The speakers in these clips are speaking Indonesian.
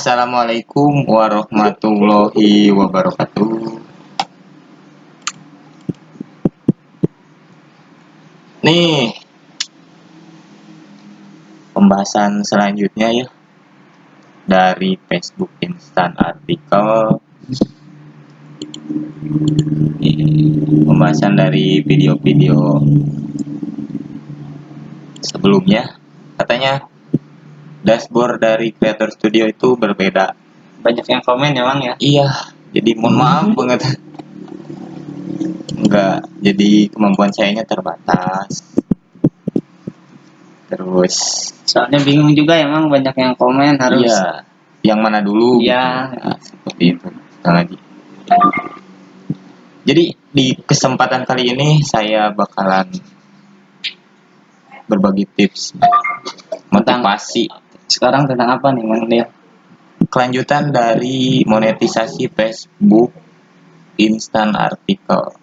Assalamualaikum warahmatullahi wabarakatuh. Nih, pembahasan selanjutnya ya dari Facebook Instant Artikel. Pembahasan dari video-video sebelumnya katanya dashboard dari Creator Studio itu berbeda. Banyak yang komen ya Bang ya. Iya, jadi mohon maaf banget. Enggak, jadi kemampuan sayanya terbatas. Terus, Soalnya bingung juga ya Bang banyak yang komen harus iya, yang mana dulu? Iya. Nah, seperti itu. Sekali lagi. Jadi di kesempatan kali ini saya bakalan berbagi tips motivasi sekarang tentang apa nih Leo? kelanjutan dari monetisasi Facebook instan artikel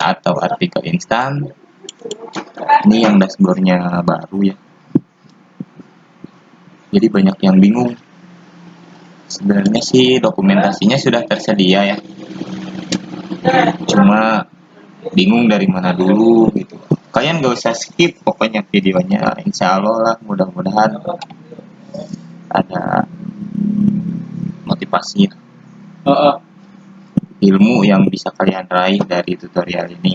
atau artikel instan. Ini yang dashboardnya baru ya. Jadi banyak yang bingung. Sebenarnya sih dokumentasinya sudah tersedia ya. Cuma bingung dari mana dulu gitu. Kalian gak usah skip pokoknya videonya. Insya Allah lah mudah-mudahan ada motivasi. Oh, ilmu yang bisa kalian raih dari tutorial ini.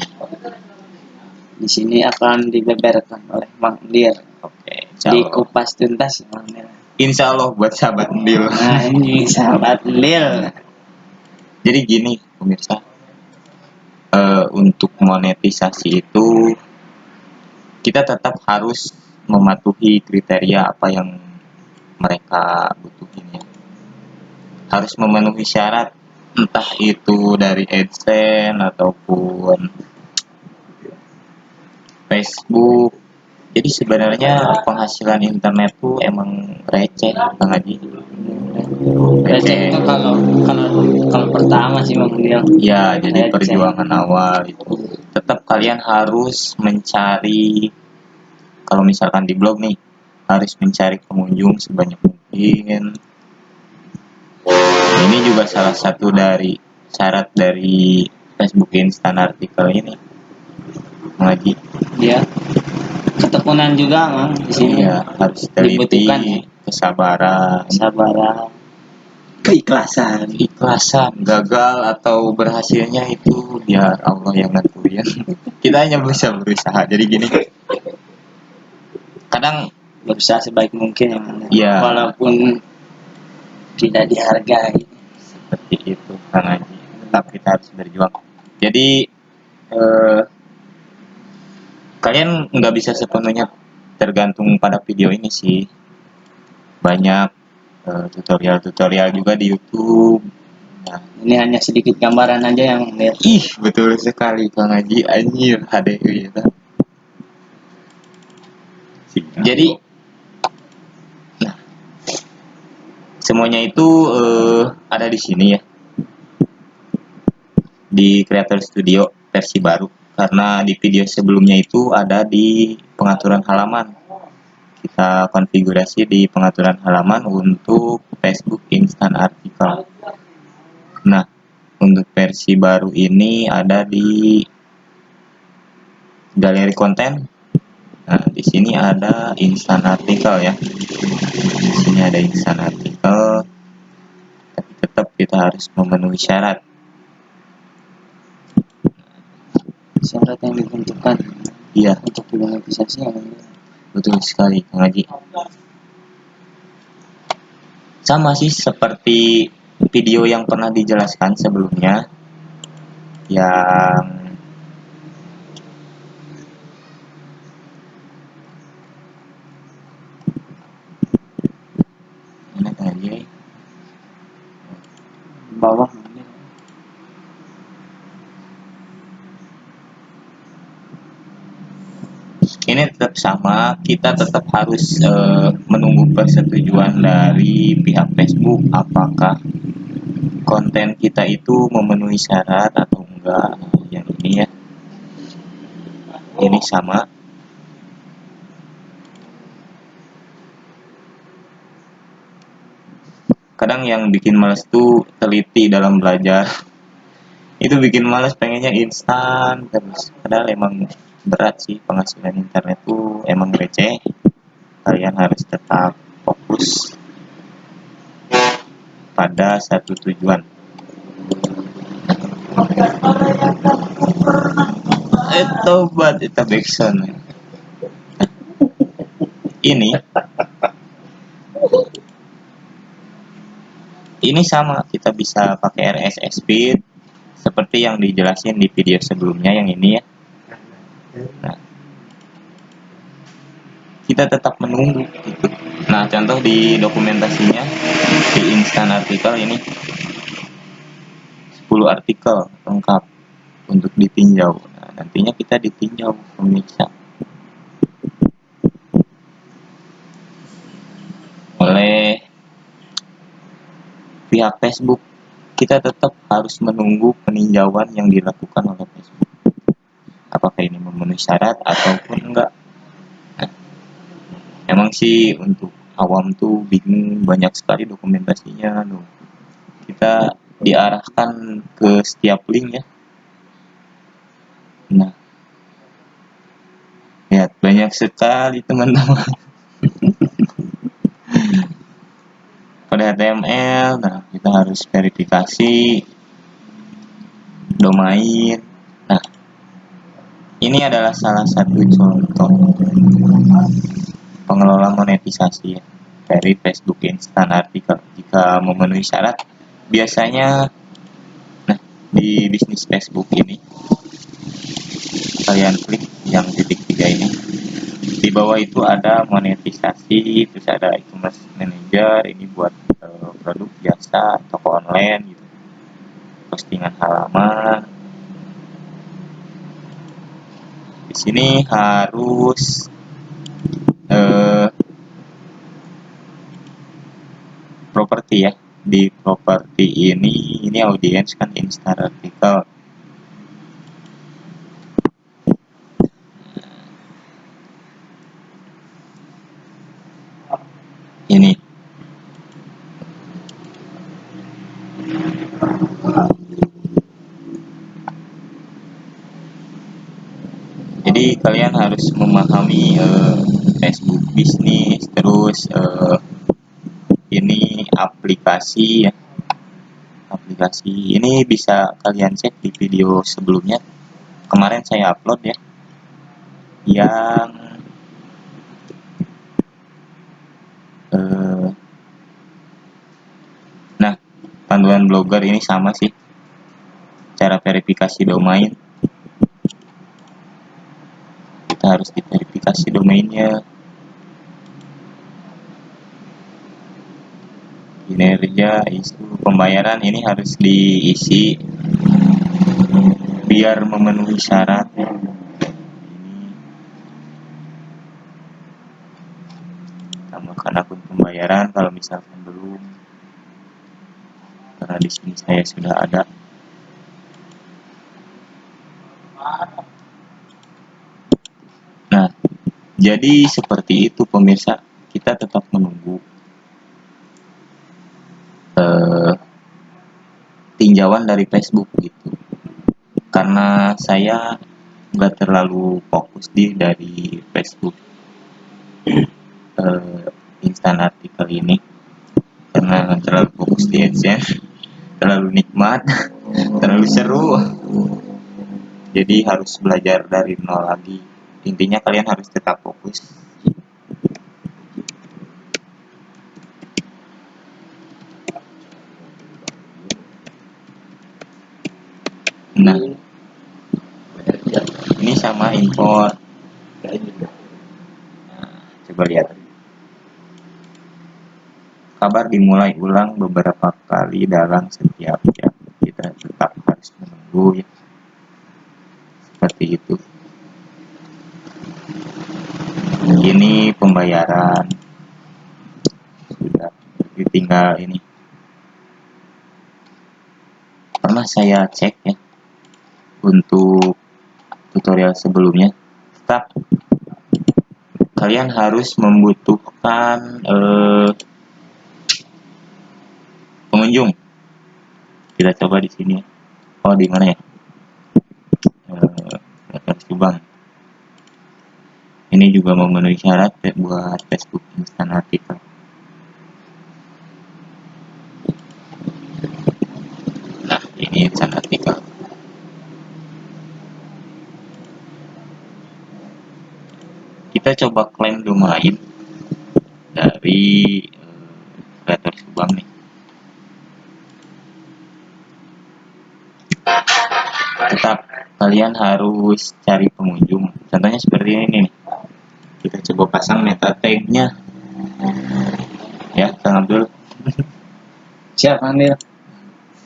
Di sini akan dibeberkan oleh Bang Lir oke Allah, dikupas tuntas Lir. insya Allah buat sahabat Dil Nah ini sahabat Lil. jadi gini pemirsa. Eh, untuk monetisasi itu kita tetap harus mematuhi kriteria apa yang mereka butuhin ya. Harus memenuhi syarat entah itu dari AdSense ataupun Facebook. Jadi sebenarnya penghasilan internet tuh emang receh Bang Haji. Receh itu kalau kalau kalau pertama sih Bang Lil. Ya, jadi Receh. perjuangan awal itu. Tetap kalian harus mencari kalau misalkan di blog nih harus mencari pengunjung sebanyak mungkin. Ini juga salah satu dari syarat dari Facebook Instant Artikel ini. Lagi, Dia ketekunan juga Bang di sini. iya harus teliti, Dibutuhkan ya. kesabaran, Sabaran, keikhlasan. ikhlasan gagal atau berhasilnya itu biar Allah yang nentuin kita hanya bisa berusaha jadi gini kadang berusaha sebaik mungkin ya. Iya. Walaupun tidak dihargai. seperti itu Kang Haji tetap kita harus berjuang jadi eh, kalian nggak bisa sepenuhnya tergantung pada video ini sih banyak eh, tutorial-tutorial juga di YouTube nah, Ini hanya sedikit gambaran aja yang Lil. Ih, betul sekali Kang Haji anjir HDI itu. Jadi semuanya itu eh, ada di sini ya. Di Creator Studio versi baru karena di video sebelumnya itu ada di pengaturan halaman. Kita konfigurasi di pengaturan halaman untuk Facebook Instant Article. Nah, untuk versi baru ini ada di galeri konten. Nah, di sini ada instan artikel ya. Di sini ada instan artikel. Tapi tetap kita harus memenuhi syarat. Syarat yang ditentukan Iya, untuk dimonetisasi ya Lil. betul sekali Kang Haji. Sama sih seperti video yang pernah dijelaskan sebelumnya yang bawah. Ini tetap sama. Kita tetap harus eh, menunggu persetujuan dari pihak Facebook apakah konten kita itu memenuhi syarat atau enggak. Yang ini ya. Ini sama kadang yang bikin males tuh teliti dalam belajar. Itu bikin males pengennya instan terus padahal emang berat sih penghasilan internet tuh emang receh. Kalian harus tetap fokus pada satu tujuan. Itu buat itu ini ini sama kita bisa pakai RSS feed seperti yang dijelasin di video sebelumnya yang ini ya. Nah, kita tetap menunggu. Gitu. nah contoh di dokumentasinya di instan artikel ini 10 artikel lengkap untuk ditinjau. Nah, nantinya kita ditinjau pemirsa. Oleh pihak Facebook kita tetap harus menunggu peninjauan yang dilakukan oleh Facebook. Apakah ini memenuhi syarat ataupun enggak? Emang sih untuk awam tuh bingung banyak sekali dokumentasinya. Loh. Kita diarahkan ke setiap link ya. Nah, lihat banyak sekali teman-teman. Pada HTML nah kita harus verifikasi domain. Nah ini adalah salah satu contoh pengelola monetisasi ya, dari Facebook Instant Artikel jika memenuhi syarat biasanya nah di bisnis Facebook ini kalian klik yang titik tiga ini. Di bawah itu ada monetisasi terus ada e-commerce manager ini buat produk jasa toko online gitu. Postingan halaman. Di sini harus eh, properti ya. Di properti ini ini audiens kan instar artikel ini kalian harus memahami uh, Facebook bisnis terus uh, ini aplikasi ya aplikasi ini bisa kalian cek di video sebelumnya. Kemarin saya upload ya. Yang uh, nah panduan blogger ini sama sih. Cara verifikasi domain kita harus diverifikasi domainnya. Kinerja isu pembayaran ini harus diisi biar memenuhi syarat. Tambahkan akun pembayaran kalau misalkan belum. Karena di sini saya sudah ada Jadi seperti itu pemirsa, kita tetap menunggu. Uh, tinjauan dari Facebook gitu. Karena saya nggak terlalu fokus di dari Facebook uh, instan artikel ini. Karena terlalu fokus di AdSense terlalu nikmat terlalu seru. Jadi harus belajar dari nol lagi intinya kalian harus tetap fokus. Nah ini sama import nah, coba lihat. Kabar dimulai ulang beberapa kali dalam setiap jam. Kita tetap harus menunggu ya. Seperti itu ini pembayaran. Sudah ditinggal ini. Pernah saya cek ya untuk tutorial sebelumnya. Tetap kalian harus membutuhkan eh, pengunjung. Kita coba di sini. Oh di mana ya? Eh Subang ini juga memenuhi syarat ya buat Facebook instan artikel nah ini instan artikel kita coba klaim domain dari kreator Subang nih. Tetap kalian harus cari pengunjung. Contohnya seperti ini nih kita coba pasang meta tagnya. Ya Kang Abdul Siap, Mandir.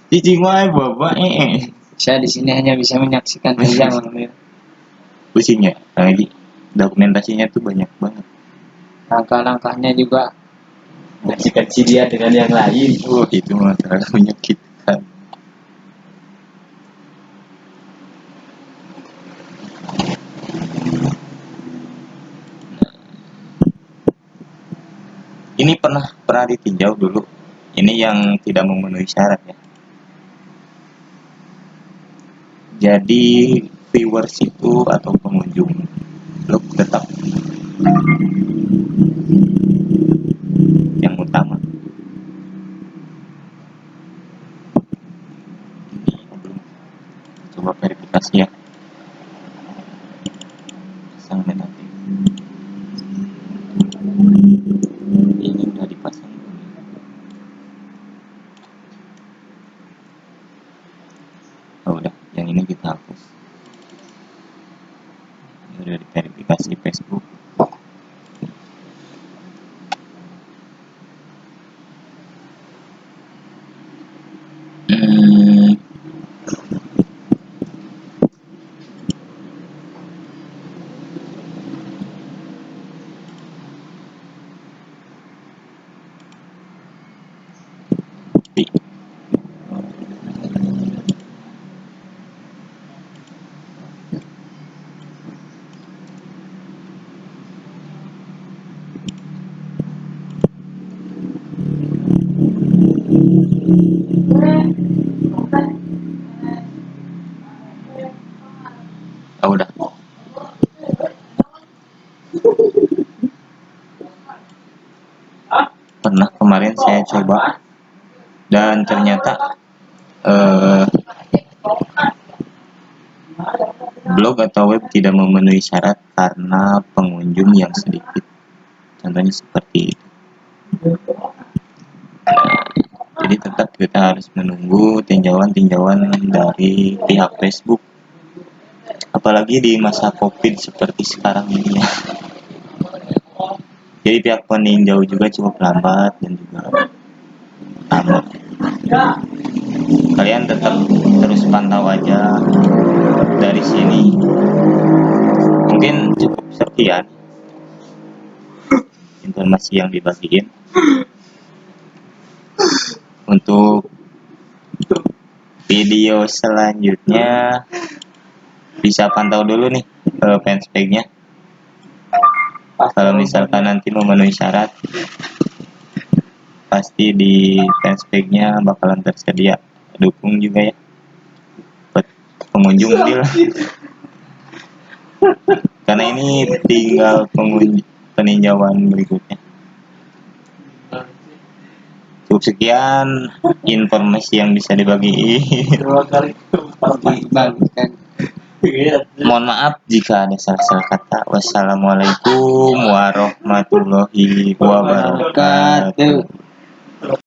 Cici wae bapak eh Saya di sini hanya bisa menyaksikan saja, Mandir. pusing ya? Lagi dokumentasinya tuh banyak banget. Langkah-langkahnya juga. Kasih dia dengan yang lain. oh itu mah terlalu ini pernah pernah ditinjau dulu. Ini yang tidak memenuhi syarat ya. Jadi viewers itu atau pengunjung blog tetap. Yang utama. Ini belum. Coba verifikasi ya. Pasang nanti ini udah dipasang belum ya? oh udah yang ini kita hapus ini udah diverifikasi Facebook Hmm, di- oh udah. Pernah kemarin saya coba. Dan ternyata eh, blog atau web tidak memenuhi syarat karena pengunjung yang sedikit. Contohnya seperti itu jadi tetap kita harus menunggu tinjauan-tinjauan dari pihak Facebook. Apalagi di masa covid seperti sekarang ini ya. Jadi pihak peninjau juga cukup lambat dan juga lama kalian tetap terus pantau aja dari sini. Mungkin cukup sekian informasi yang dibagiin untuk video selanjutnya. Bisa pantau dulu nih eh, fanspage-nya kalau misalkan nanti memenuhi syarat pasti di fanspage-nya bakalan tersedia. Dukung juga ya. Buat pengunjung deal. Karena ini tinggal pengunjung peninjauan berikutnya cukup sekian informasi yang bisa dibagi. Dua kali kan. mohon maaf jika ada salah-salah kata. Wassalamualaikum warahmatullahi wabarakatuh. Wabarakatuh.